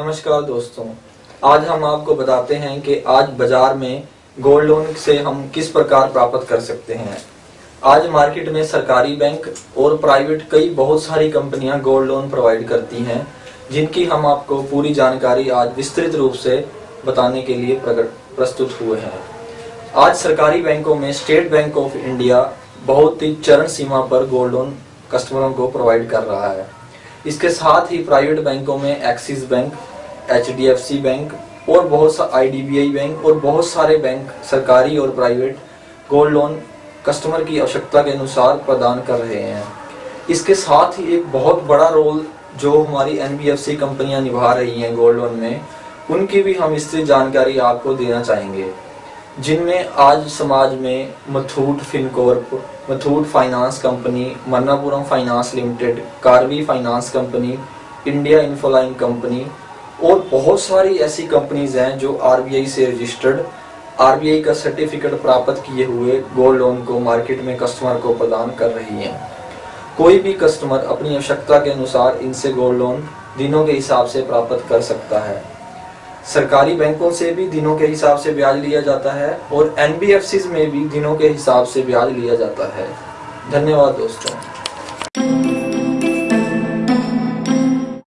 नमस्कार दोस्तों। आज हम आपको बताते हैं कि आज बाज़ार में गोल्ड लोन से हम किस प्रकार प्राप्त कर सकते हैं। आज मार्केट में सरकारी बैंक और प्राइवेट कई बहुत सारी कंपनियाँ गोल्ड लोन प्रोवाइड करती हैं, जिनकी हम आपको पूरी जानकारी आज विस्तृत रूप से बताने के लिए प्रस्तुत हुए हैं। आज सरकारी बैंकों में स्टेट बैंक ऑफ़ इंडिया बहुत ही चरण सीमा पर गोल्ड लोन कस्टमरों को प्रोवाइड कर रहा है। इसके साथ ही प्राइवेट बैंकों में एक्सिस बैंक एचडीएफसी बैंक और बहुत सा आईडीबीआई बैंक और बहुत सारे बैंक सरकारी और प्राइवेट गोल्ड लोन कस्टमर की आवश्यकता के अनुसार प्रदान कर रहे हैं। इसके साथ ही एक बहुत बड़ा रोल जो हमारी एनबीएफसी कंपनियाँ निभा रही हैं गोल्ड लोन में, उनकी भी हम इससे जानकारी आपको देना चाहेंगे। जिनमें आज समाज में Muthoot Fincorp Muthoot finance company Manappuram finance limited Karvy finance company India Infoline company और बहुत सारी ऐसी कंपनीज़ हैं जो आरबीआई से रजिस्टर्ड आरबीआई का सर्टिफिकेट प्राप्त किए हुए गोल्ड लोन को मार्केट में कस्टमर को प्रदान कर रही हैं। कोई भी कस्टमर अपनी आवश्यकता के अनुसार इनसे गोल्ड लोन दिनों के हिसाब से प्राप्त कर सकता है। सरकारी बैंकों से भी दिनों के हिसाब से ब्याज लिया जाता है और एन में भी दिनों के हिसाब से ब्याज लिया जाता है। धन्यवाद दोस्तों।